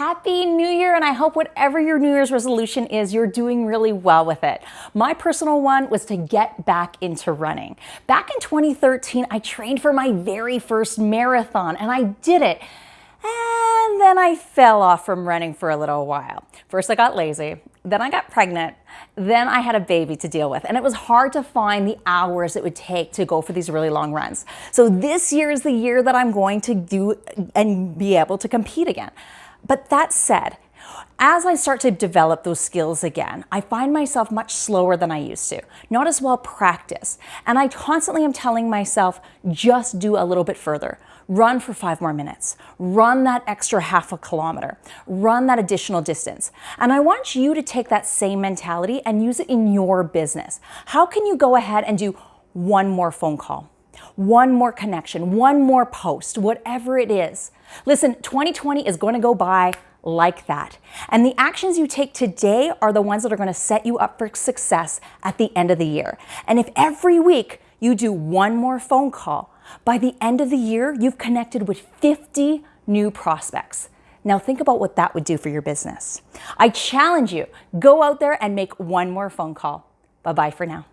Happy New Year, and I hope whatever your New Year's resolution is, you're doing really well with it. My personal one was to get back into running. Back in 2013, I trained for my very first marathon, and I did it. And then I fell off from running for a little while. First, I got lazy, then I got pregnant, then I had a baby to deal with, and it was hard to find the hours it would take to go for these really long runs. So this year is the year that I'm going to do and be able to compete again. But that said, as I start to develop those skills again, I find myself much slower than I used to, not as well practiced. And I constantly am telling myself, just do a little bit further. Run for five more minutes. Run that extra half a kilometer. Run that additional distance. And I want you to take that same mentality and use it in your business. How can you go ahead and do one more phone call? one more connection, one more post, whatever it is. Listen, 2020 is going to go by like that. And the actions you take today are the ones that are going to set you up for success at the end of the year. And if every week you do one more phone call, by the end of the year, you've connected with 50 new prospects. Now think about what that would do for your business. I challenge you, go out there and make one more phone call. Bye-bye for now.